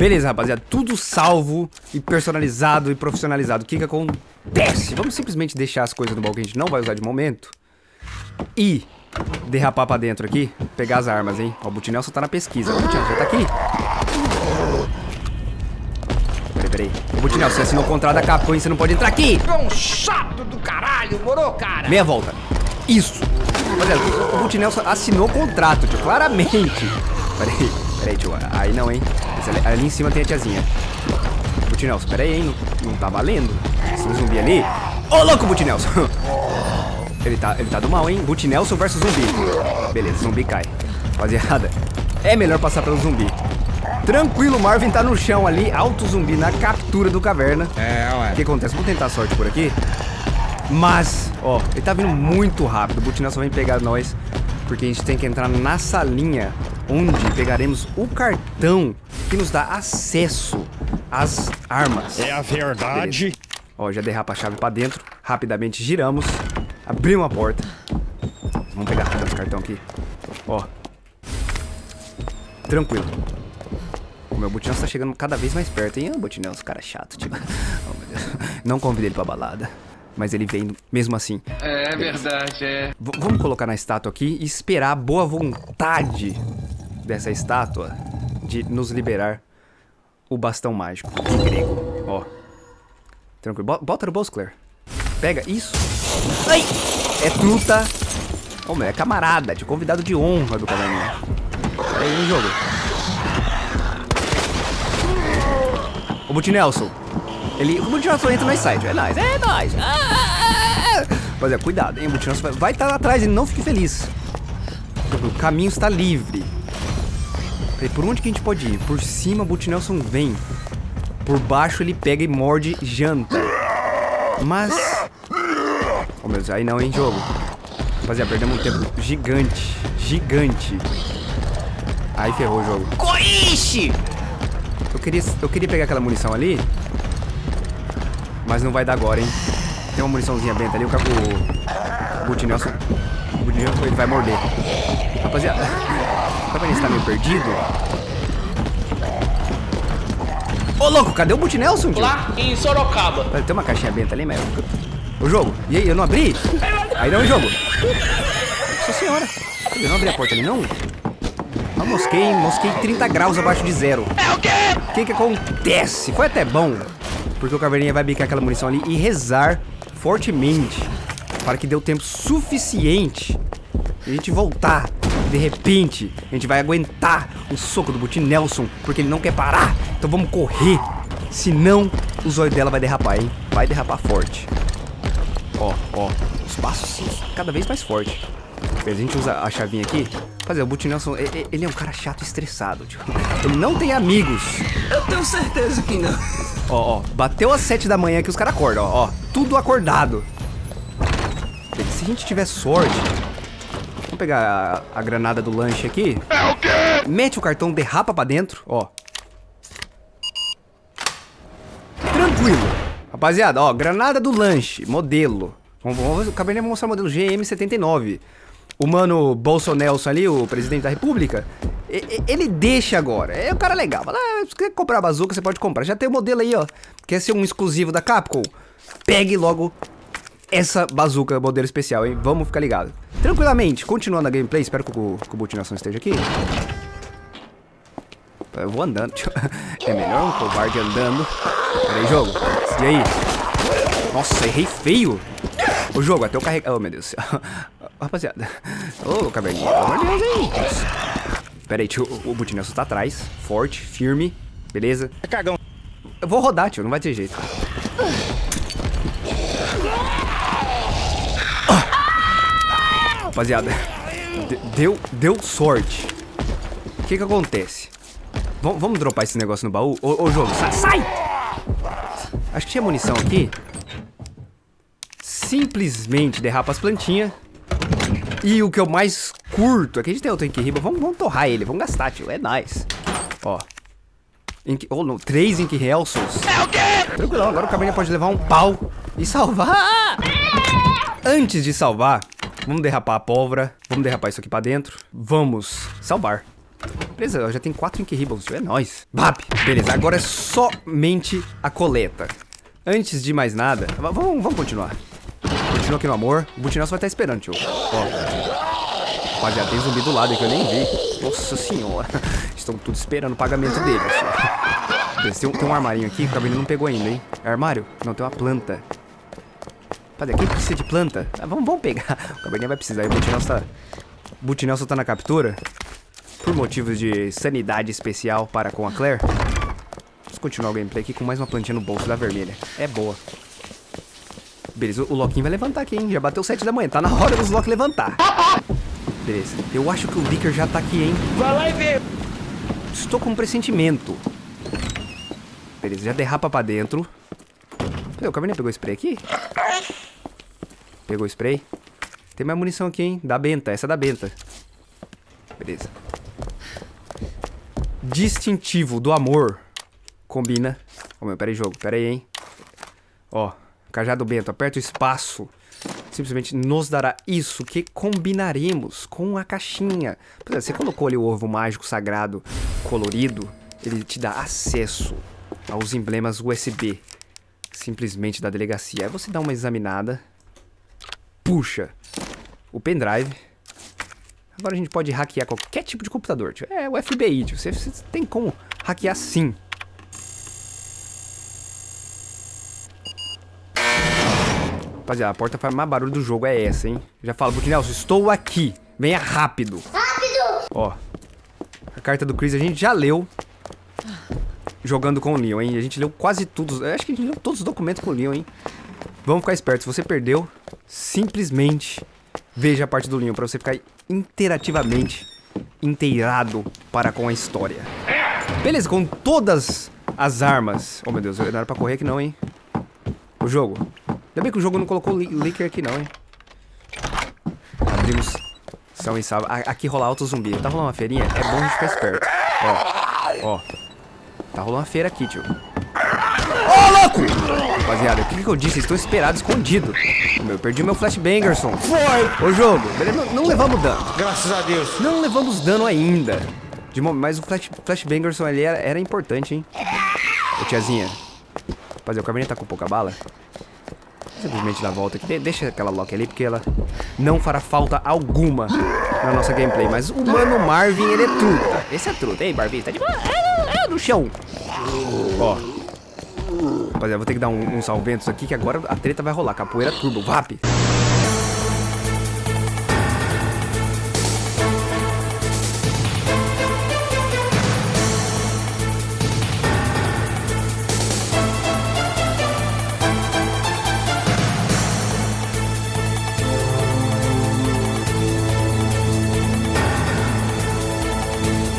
Beleza, rapaziada. Tudo salvo e personalizado e profissionalizado. O que que acontece? Vamos simplesmente deixar as coisas no baú que a gente não vai usar de momento. E derrapar pra dentro aqui. Pegar as armas, hein? Ó, o Butinelson tá na pesquisa. O Butinelson já tá aqui. Peraí, peraí. Ô, Butinelson, você assinou o contrato da Capcom e você não pode entrar aqui. É um chato do caralho, moro, cara? Meia volta. Isso. Rapaziada, o Butinelson assinou o contrato, tio. Claramente. Peraí, peraí, tio. Aí não, hein? Ali, ali em cima tem a tiazinha. Butinelson, peraí, hein? Não, não tá valendo. Esse zumbi ali. Ô, louco, Butinelson. Ele tá, ele tá do mal, hein? Butinelson versus zumbi. Beleza, zumbi cai. Rapaziada, é melhor passar pelo zumbi. Tranquilo, Marvin tá no chão ali, alto zumbi na captura do caverna. É, ué. O que acontece? Vou tentar a sorte por aqui. Mas, ó, ele tá vindo muito rápido. O Butinelson vem pegar nós. Porque a gente tem que entrar na salinha onde pegaremos o cartão que nos dá acesso às armas. É a verdade. Beleza. Ó, já derrapa a chave pra dentro. Rapidamente giramos. Abrimos a porta. Vamos pegar esse cartão aqui. Ó. Tranquilo. O meu Butinelson tá chegando cada vez mais perto, hein? Ah, Butinelson, cara chato, tipo. Oh, meu Deus. Não convidei ele pra balada. Mas ele vem mesmo assim. É verdade, é. V vamos colocar na estátua aqui e esperar a boa vontade dessa estátua de nos liberar o bastão mágico em grego. Ó. Tranquilo. Bo- Bota no bolso, Claire. Pega. Isso. Ai! É truta. Ô, meu, é camarada. De convidado de honra do caverninha. Pera aí, jogo. O Butinelson. Ele. O Butinelson entra no site. É nóis. É nóis. Ah, ah, ah, ah. Rapaziada, cuidado, hein? Butinelson vai- estar lá atrás e não fique feliz. O caminho está livre. Peraí, por onde que a gente pode ir? Por cima, o Butinelson vem. Por baixo, ele pega e morde janta. Mas... Oh, meu Deus, aí não, hein, jogo. Rapaziada, perdemos um tempo gigante. Gigante. Aí ferrou o jogo. Coiche! Eu queria, eu queria pegar aquela munição ali. Mas não vai dar agora, hein. Tem uma muniçãozinha benta ali. O, ca- o, o Butinelson... O Butinelson, ele vai morder. Rapaziada... O Cabernet tá meio perdido. Ô, louco, cadê o Butinelson, tio? Lá em Sorocaba. Tem uma caixinha benta ali, mas... O jogo, e aí, eu não abri? Aí não, jogo. Nossa senhora. Eu não abri a porta ali, não? Eu mosquei, mosquei 30 graus abaixo de zero. É o quê? O que que acontece? Foi até bom, porque o Caverninha vai bicar aquela munição ali e rezar fortemente para que dê o tempo suficiente e a gente voltar. De repente, a gente vai aguentar o soco do Butin Nelson, porque ele não quer parar. Então vamos correr. Senão, o zóio dela vai derrapar, hein? Vai derrapar forte. Ó, ó, os passos cada vez mais forte. A gente usa a chavinha aqui. Fazer, o Butin Nelson, ele é um cara chato e estressado, tipo. Ele não tem amigos. Eu tenho certeza que não. Ó, ó, bateu às 7 da manhã que os caras acordam, ó, ó. Tudo acordado. Se a gente tiver sorte. Pegar a, a granada do lanche aqui. É o quê? Mete o cartão, derrapa pra dentro, ó. Tranquilo. Rapaziada, ó, granada do lanche, modelo. Vamos, Cabernet vai mostrar o modelo GM79. O mano Bolsonelson ali, o presidente da república, ele deixa agora. É um cara legal. Fala, ah, se quer comprar a bazuca, você pode comprar. Já tem o modelo aí, ó. Quer ser um exclusivo da Capcom? Pegue logo essa bazuca, modelo especial, hein? Vamos ficar ligado. Tranquilamente, continuando a gameplay, espero que o, que o Butinação esteja aqui. Eu vou andando. É melhor um covarde andando. Pera aí, jogo. E aí? Nossa, errei feio. O jogo, até eu carregar. Oh, meu Deus do céu. Rapaziada. Ô, caverninha. Pelo amor de Deus, hein? Pera aí, tio. O Butinelson tá atrás. Forte, firme. Beleza? É cagão. Eu vou rodar, tio. Não vai ter jeito. Rapaziada. de- Deu, deu sorte. O que que acontece? Vam- vamos dropar esse negócio no baú? Ô, ô jogo, sai, sai! Acho que tinha munição aqui. Simplesmente derrapa as plantinhas. E o que eu mais curto, aqui a gente tem outro Riba. Vamos, vamos torrar ele, vamos gastar, tio. É nice. Ó. Ink, oh, não, três Ink Helsons. É o quê? Tranquilão, agora o caminho pode levar um pau e salvar. Antes de salvar, vamos derrapar a pólvora. Vamos derrapar isso aqui pra dentro. Vamos salvar. Beleza, já tem quatro Ink. É nóis. Vap. Beleza, agora é somente a coleta. Antes de mais nada, vamos, continuar. Continua aqui no amor. O Butinelso vai estar esperando, tio. Ó. Rapaziada, tem zumbi do lado que eu nem vi. Nossa senhora. Estão tudo esperando o pagamento deles. Tem, um- tem um armarinho aqui o Cabernet não pegou ainda, hein? É armário? Não, tem uma planta. Rapaziada, quem precisa de planta? Ah, vamos, vamos pegar. O Cabernet vai precisar. E o Butinelso tá... Butinelso tá na captura. Por motivos de sanidade especial para com a Claire. Vamos continuar o gameplay aqui com mais uma plantinha no bolso da vermelha. É boa. Beleza, o Loquinho vai levantar aqui, hein? Já bateu 7 da manhã. Tá na hora dos Loki levantar. Beleza. Eu acho que o Licker já tá aqui, hein? Vai lá e vê. Estou com um pressentimento. Beleza, já derrapa pra dentro. Cadê? O Cabernet pegou spray aqui? Pegou spray. Tem mais munição aqui, hein? Da Benta, essa é da Benta. Beleza. Distintivo do amor. Combina. Ô meu, pera aí, jogo. Pera aí, hein? Ó, cajado Bento, aperta o espaço. Simplesmente nos dará isso que combinaremos com a caixinha. Pois é, você colocou ali o ovo mágico sagrado colorido, ele te dá acesso aos emblemas USB. Simplesmente da delegacia. Aí você dá uma examinada, puxa o pendrive. Agora a gente pode hackear qualquer tipo de computador, tio. É o FBI, tio. Você, você tem como hackear sim. Rapaziada, a porta faz mais barulho do jogo é essa, hein? Já falo, Butinelso, estou aqui. Venha rápido. Rápido! Ó. A carta do Chris a gente já leu. Jogando com o Leon, hein? A gente leu quase tudo. Acho que a gente leu todos os documentos com o Leon, hein? Vamos ficar espertos. Se você perdeu, simplesmente veja a parte do Leon pra você ficar interativamente inteirado para com a história. Beleza, com todas as armas. Oh, meu Deus, não era pra correr aqui não, hein? O jogo. Ainda bem que o jogo não colocou li Licker aqui não, hein? Abrimos. São e salva. Aqui rola alto zumbi. Tá rolando uma feirinha? É bom a gente ficar esperto. Ó. Ó. Tá rolando uma feira aqui, tio. Louco! Rapaziada, o que, que eu disse? Vocês estão esperados, escondido. Meu, eu perdi meu flashbangerson. Foi! Ô, jogo. Beleza, não, levamos dano. Graças a Deus. Não levamos dano ainda. De mas o flash, flashbangerson ali era, era importante, hein? Ô, tiazinha. Rapaziada, o Cabernet tá com pouca bala. Simplesmente dá a volta aqui. De- deixa aquela Loki ali, porque ela não fará falta alguma na nossa gameplay. Mas o Mano Marvin, ele é truta. Esse é truta. Ei, Barbie, tá de boa? É, é no chão. Ó. Rapaziada, vou ter que dar um, um salventos aqui, que agora a treta vai rolar. Capoeira turbo, vap.